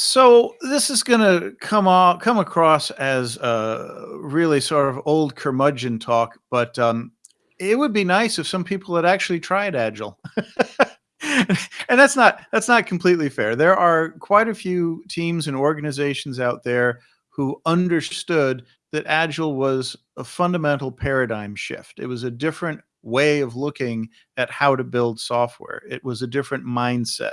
So this is going to come on, come across as uh, really sort of old curmudgeon talk, but um, it would be nice if some people had actually tried Agile. and that's not that's not completely fair. There are quite a few teams and organizations out there who understood that Agile was a fundamental paradigm shift. It was a different way of looking at how to build software. It was a different mindset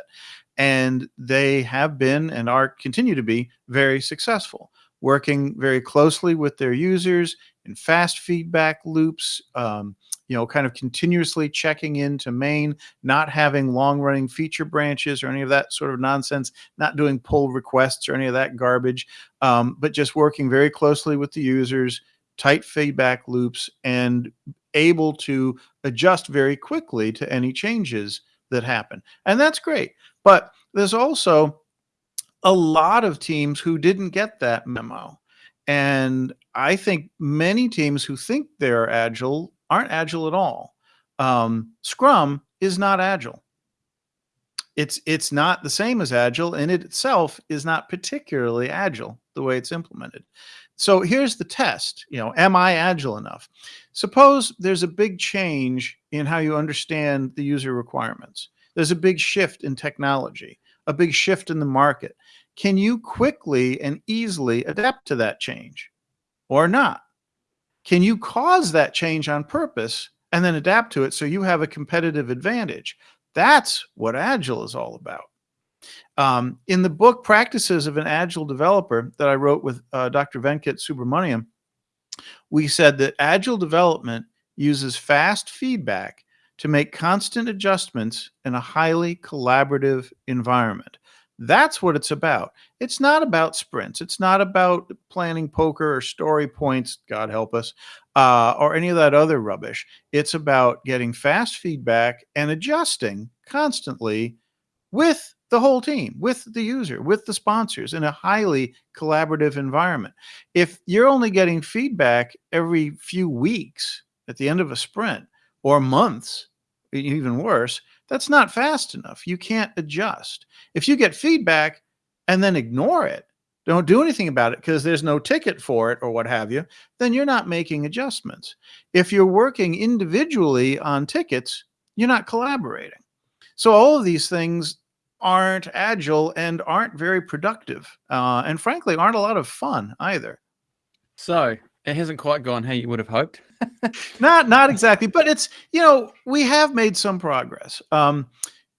and they have been and are continue to be very successful working very closely with their users in fast feedback loops um, you know kind of continuously checking into main not having long running feature branches or any of that sort of nonsense not doing pull requests or any of that garbage um, but just working very closely with the users tight feedback loops and able to adjust very quickly to any changes that happen and that's great but there's also a lot of teams who didn't get that memo. And I think many teams who think they're agile aren't agile at all. Um, Scrum is not agile. It's it's not the same as agile, and it itself is not particularly agile the way it's implemented. So here's the test. You know, am I agile enough? Suppose there's a big change in how you understand the user requirements. There's a big shift in technology, a big shift in the market. Can you quickly and easily adapt to that change or not? Can you cause that change on purpose and then adapt to it so you have a competitive advantage? That's what Agile is all about. Um, in the book Practices of an Agile Developer that I wrote with uh, Dr. Venkat Subramaniam, we said that Agile development uses fast feedback to make constant adjustments in a highly collaborative environment. That's what it's about. It's not about sprints. It's not about planning poker or story points, God help us, uh, or any of that other rubbish. It's about getting fast feedback and adjusting constantly with the whole team, with the user, with the sponsors in a highly collaborative environment. If you're only getting feedback every few weeks at the end of a sprint, or months, even worse, that's not fast enough. You can't adjust. If you get feedback and then ignore it, don't do anything about it because there's no ticket for it or what have you, then you're not making adjustments. If you're working individually on tickets, you're not collaborating. So all of these things aren't agile and aren't very productive, uh, and frankly, aren't a lot of fun either. So it hasn't quite gone how you would have hoped. not not exactly, but it's you know we have made some progress. Um,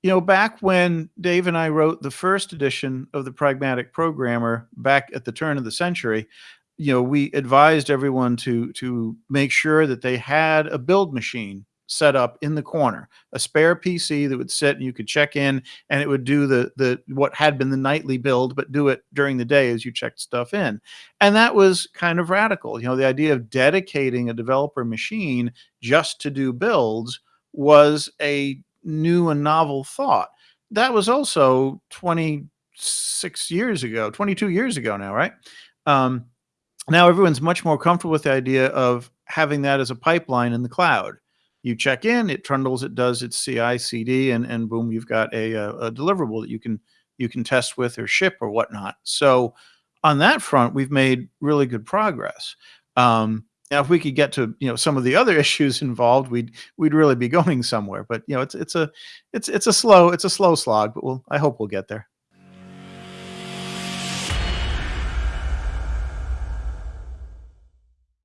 you know, back when Dave and I wrote the first edition of the Pragmatic Programmer back at the turn of the century, you know, we advised everyone to to make sure that they had a build machine set up in the corner, a spare PC that would sit and you could check in and it would do the the what had been the nightly build, but do it during the day as you checked stuff in. And that was kind of radical. You know, the idea of dedicating a developer machine just to do builds was a new and novel thought. That was also 26 years ago, 22 years ago now, right? Um, now everyone's much more comfortable with the idea of having that as a pipeline in the cloud you check in, it trundles, it does its CI CD, and and boom, you've got a, a, a deliverable that you can you can test with or ship or whatnot. So on that front, we've made really good progress. Um, now, if we could get to you know some of the other issues involved, we'd we'd really be going somewhere. But you know, it's it's a it's it's a slow it's a slow slog, but we'll I hope we'll get there.